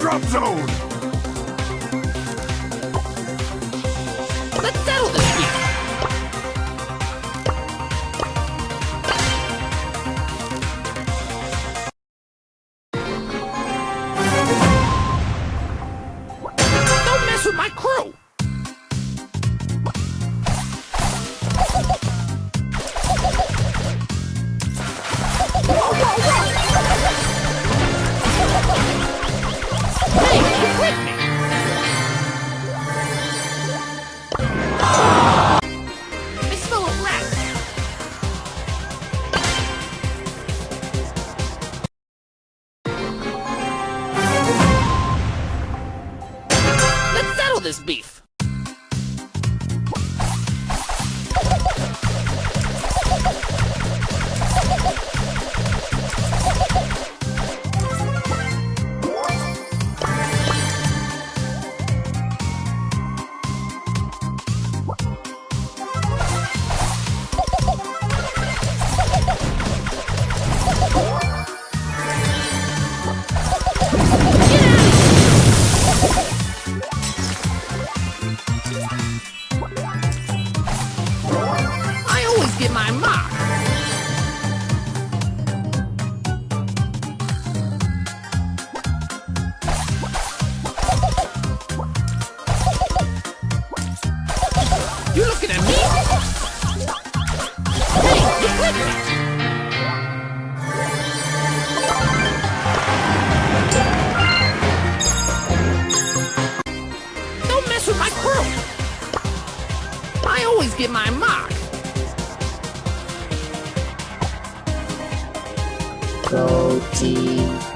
drop zone! Let's settle this beef. Don't mess with my crew! This beef! I get my mark! You looking at me? Hey, my crew! I always get my mark! Go.